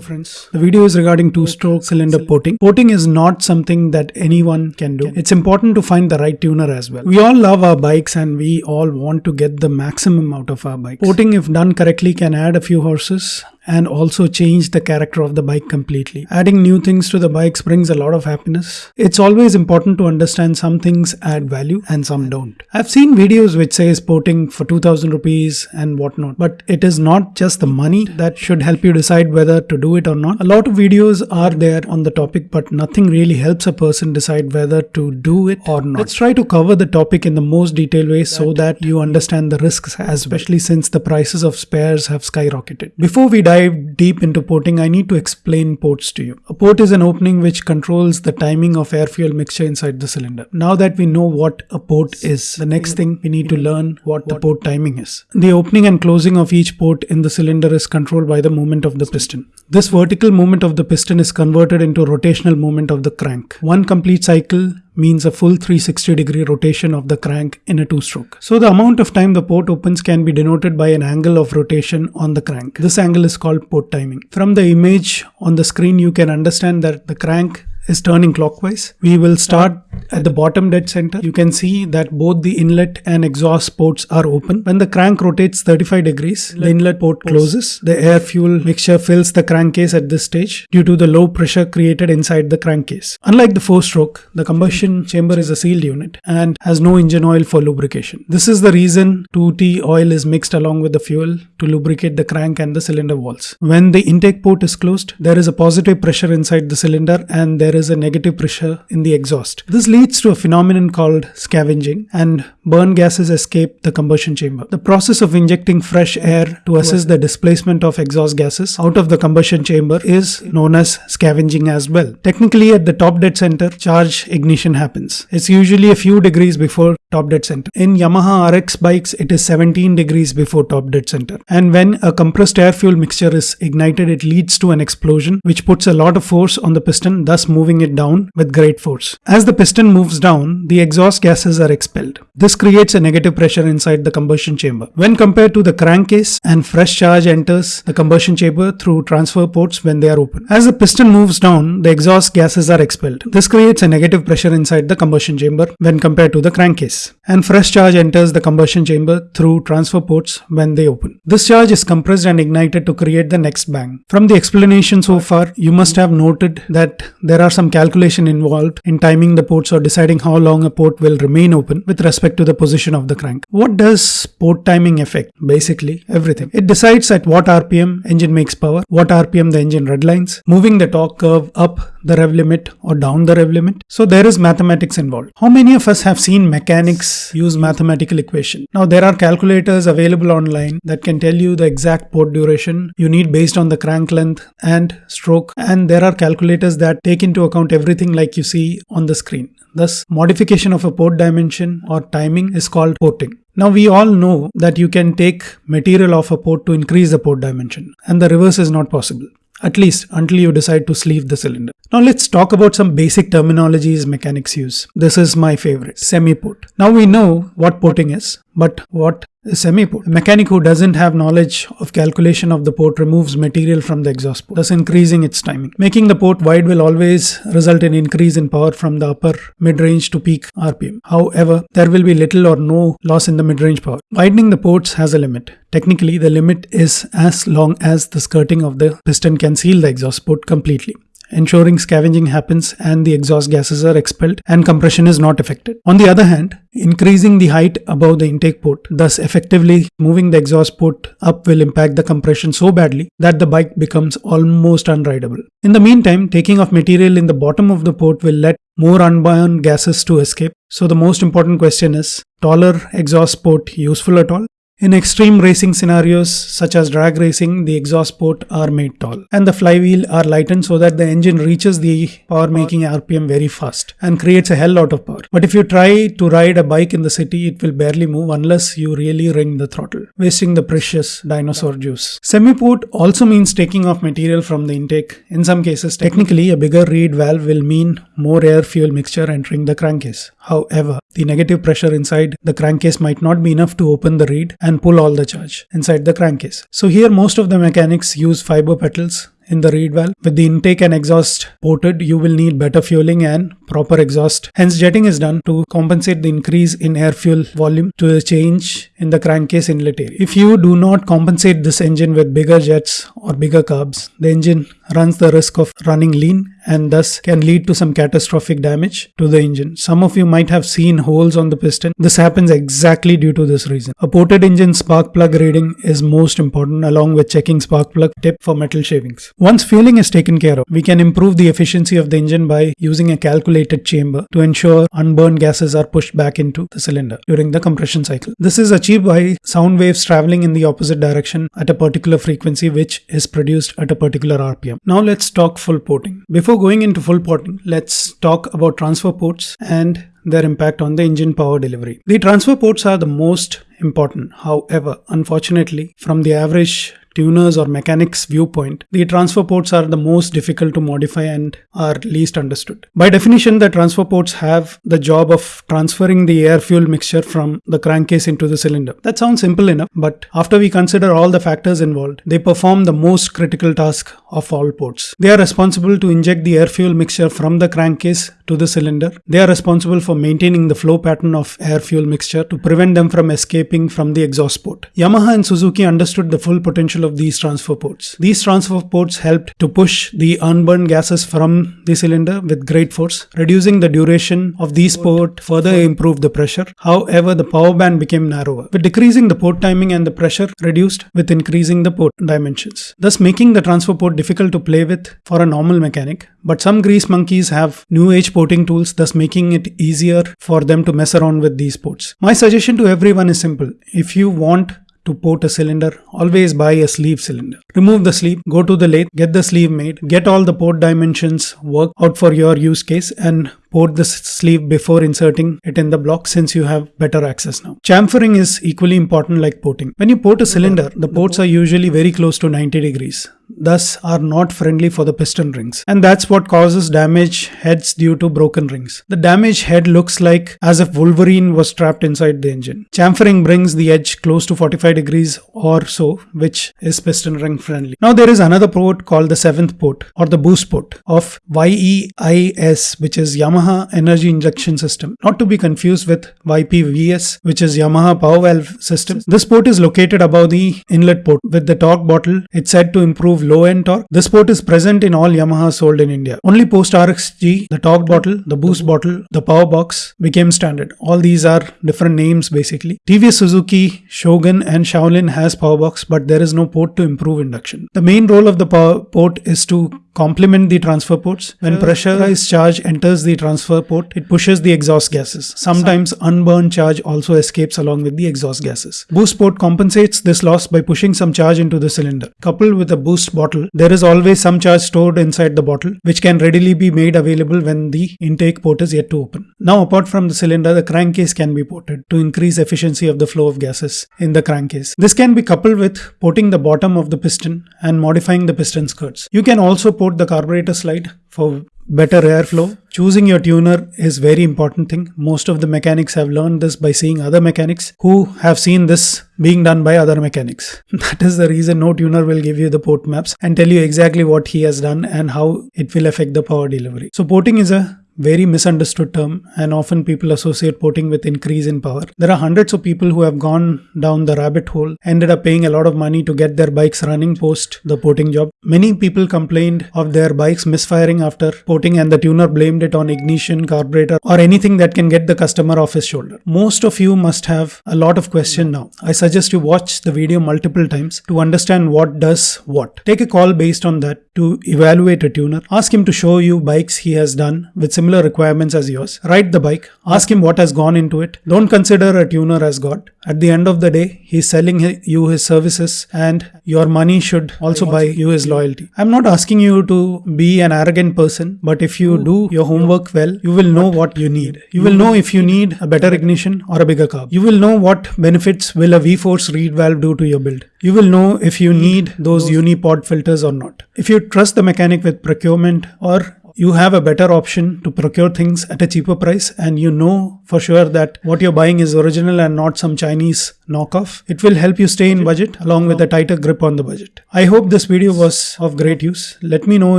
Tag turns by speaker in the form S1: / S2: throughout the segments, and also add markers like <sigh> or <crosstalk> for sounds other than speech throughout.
S1: friends. The video is regarding two-stroke cylinder porting. Porting is not something that anyone can do. It's important to find the right tuner as well. We all love our bikes and we all want to get the maximum out of our bikes. Porting if done correctly can add a few horses and also change the character of the bike completely. Adding new things to the bikes brings a lot of happiness. It's always important to understand some things add value and some don't. I've seen videos which says porting for 2000 rupees and whatnot, but it is not just the money that should help you decide whether to do it or not. A lot of videos are there on the topic, but nothing really helps a person decide whether to do it or not. Let's try to cover the topic in the most detailed way so that you understand the risks, especially since the prices of spares have skyrocketed. Before we dive deep into porting, I need to explain ports to you. A port is an opening which controls the timing of air fuel mixture inside the cylinder. Now that we know what a port is, the next thing we need to learn what the port timing is. The opening and closing of each port in the cylinder is controlled by the movement of the piston. This vertical movement of the piston is converted into rotational movement of the crank. One complete cycle means a full 360 degree rotation of the crank in a two stroke. So the amount of time the port opens can be denoted by an angle of rotation on the crank. This angle is called port timing. From the image on the screen you can understand that the crank is turning clockwise. We will start at the bottom dead center. You can see that both the inlet and exhaust ports are open. When the crank rotates 35 degrees, the inlet port closes. The air fuel mixture fills the crankcase at this stage due to the low pressure created inside the crankcase. Unlike the four stroke, the combustion chamber is a sealed unit and has no engine oil for lubrication. This is the reason 2T oil is mixed along with the fuel to lubricate the crank and the cylinder walls. When the intake port is closed, there is a positive pressure inside the cylinder and there is a negative pressure in the exhaust. This leads to a phenomenon called scavenging and burn gases escape the combustion chamber. The process of injecting fresh air to assist the displacement of exhaust gases out of the combustion chamber is known as scavenging as well. Technically at the top dead center, charge ignition happens. It's usually a few degrees before top dead center. In Yamaha RX bikes, it is 17 degrees before top dead center. And when a compressed air fuel mixture is ignited, it leads to an explosion which puts a lot of force on the piston, thus moving it down with great force. As the piston moves down, the exhaust gases are expelled. This creates a negative pressure inside the combustion chamber. When compared to the crankcase and fresh charge enters the combustion chamber through transfer ports when they are open. As the piston moves down, the exhaust gases are expelled. This creates a negative pressure inside the combustion chamber when compared to the crankcase. And fresh charge enters the combustion chamber through transfer ports when they open. This charge is compressed and ignited to create the next bang. From the explanation so far, you must have noted that there are some calculation involved in timing the ports or deciding how long a port will remain open with respect to the position of the crank. What does port timing affect? Basically, everything. It decides at what RPM engine makes power, what RPM the engine redlines, moving the torque curve up the rev limit or down the rev limit. So there is mathematics involved. How many of us have seen mechanics use mathematical equation? Now there are calculators available online that can tell you the exact port duration you need based on the crank length and stroke and there are calculators that take into account everything like you see on the screen. Thus, modification of a port dimension or timing is called porting. Now we all know that you can take material off a port to increase the port dimension and the reverse is not possible at least until you decide to sleeve the cylinder. Now let's talk about some basic terminologies mechanics use. This is my favorite, semi-port. Now we know what porting is, but what is semi-port? A mechanic who doesn't have knowledge of calculation of the port removes material from the exhaust port, thus increasing its timing. Making the port wide will always result in increase in power from the upper mid-range to peak RPM. However, there will be little or no loss in the mid-range power. Widening the ports has a limit. Technically, the limit is as long as the skirting of the piston can seal the exhaust port completely ensuring scavenging happens and the exhaust gases are expelled and compression is not affected. On the other hand, increasing the height above the intake port, thus effectively moving the exhaust port up will impact the compression so badly that the bike becomes almost unrideable. In the meantime, taking off material in the bottom of the port will let more unbound gases to escape. So the most important question is, taller exhaust port useful at all? In extreme racing scenarios such as drag racing, the exhaust port are made tall and the flywheel are lightened so that the engine reaches the power making RPM very fast and creates a hell lot of power. But if you try to ride a bike in the city, it will barely move unless you really wring the throttle, wasting the precious dinosaur juice. Semi-port also means taking off material from the intake. In some cases, technically a bigger reed valve will mean more air fuel mixture entering the crankcase. However, the negative pressure inside the crankcase might not be enough to open the reed and pull all the charge inside the crankcase. So here most of the mechanics use fiber petals in the reed valve. With the intake and exhaust ported, you will need better fueling and proper exhaust. Hence, jetting is done to compensate the increase in air fuel volume to the change in the crankcase inlet. If you do not compensate this engine with bigger jets or bigger carbs, the engine runs the risk of running lean and thus can lead to some catastrophic damage to the engine. Some of you might have seen holes on the piston. This happens exactly due to this reason. A ported engine spark plug reading is most important along with checking spark plug tip for metal shavings. Once fueling is taken care of, we can improve the efficiency of the engine by using a calculated chamber to ensure unburned gases are pushed back into the cylinder during the compression cycle. This is achieved by sound waves traveling in the opposite direction at a particular frequency which is produced at a particular RPM. Now let's talk full porting. Before going into full porting, let's talk about transfer ports and their impact on the engine power delivery. The transfer ports are the most important. However, unfortunately, from the average tuners or mechanics viewpoint, the transfer ports are the most difficult to modify and are least understood. By definition, the transfer ports have the job of transferring the air fuel mixture from the crankcase into the cylinder. That sounds simple enough, but after we consider all the factors involved, they perform the most critical task of all ports. They are responsible to inject the air fuel mixture from the crankcase to the cylinder. They are responsible for maintaining the flow pattern of air fuel mixture to prevent them from escaping from the exhaust port. Yamaha and Suzuki understood the full potential of these transfer ports. These transfer ports helped to push the unburned gases from the cylinder with great force, reducing the duration of these ports further improved the pressure. However, the power band became narrower, with decreasing the port timing and the pressure reduced with increasing the port dimensions, thus making the transfer port difficult to play with for a normal mechanic. But some grease monkeys have new age porting tools, thus making it easier for them to mess around with these ports. My suggestion to everyone is simple. If you want to port a cylinder, always buy a sleeve cylinder. Remove the sleeve, go to the lathe, get the sleeve made, get all the port dimensions work out for your use case and port the sleeve before inserting it in the block since you have better access now. Chamfering is equally important like porting. When you port a cylinder, the ports are usually very close to 90 degrees thus are not friendly for the piston rings and that's what causes damage heads due to broken rings. The damaged head looks like as if Wolverine was trapped inside the engine. Chamfering brings the edge close to 45 degrees or so which is piston ring friendly. Now there is another port called the seventh port or the boost port of YEIS which is Yamaha Energy Injection System not to be confused with YPVS which is Yamaha Power Valve System. This port is located above the inlet port with the torque bottle. It's said to improve low end torque. This port is present in all Yamaha sold in India. Only post RXG, the torque bottle, the boost bottle, the power box became standard. All these are different names basically. TVS Suzuki, Shogun and Shaolin has power box but there is no port to improve induction. The main role of the power port is to complement the transfer ports. When pressurized charge enters the transfer port, it pushes the exhaust gases. Sometimes unburned charge also escapes along with the exhaust gases. Boost port compensates this loss by pushing some charge into the cylinder. Coupled with a boost bottle, there is always some charge stored inside the bottle, which can readily be made available when the intake port is yet to open. Now, apart from the cylinder, the crankcase can be ported to increase efficiency of the flow of gases in the crankcase. This can be coupled with porting the bottom of the piston and modifying the piston skirts. You can also the carburetor slide for better airflow. Choosing your tuner is very important thing. Most of the mechanics have learned this by seeing other mechanics who have seen this being done by other mechanics. <laughs> That is the reason no tuner will give you the port maps and tell you exactly what he has done and how it will affect the power delivery. So porting is a very misunderstood term and often people associate porting with increase in power. There are hundreds of people who have gone down the rabbit hole, ended up paying a lot of money to get their bikes running post the porting job. Many people complained of their bikes misfiring after porting and the tuner blamed it on ignition, carburetor or anything that can get the customer off his shoulder. Most of you must have a lot of question now. I suggest you watch the video multiple times to understand what does what. Take a call based on that to evaluate a tuner. Ask him to show you bikes he has done with similar requirements as yours. ride the bike, ask him what has gone into it. Don't consider a tuner as God. At the end of the day, he's selling you his services and your money should also buy you his loyalty. I'm not asking you to be an arrogant person, but if you do your homework well, you will know what you need. You will know if you need a better ignition or a bigger carb. You will know what benefits will a V-Force reed valve do to your build. You will know if you need those unipod filters or not. If you trust the mechanic with procurement or you have a better option to procure things at a cheaper price and you know for sure that what you're buying is original and not some Chinese knockoff. It will help you stay in budget along with a tighter grip on the budget. I hope this video was of great use. Let me know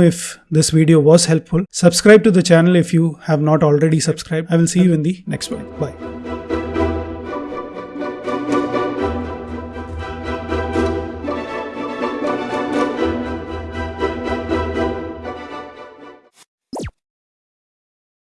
S1: if this video was helpful. Subscribe to the channel if you have not already subscribed. I will see you in the next one. Bye.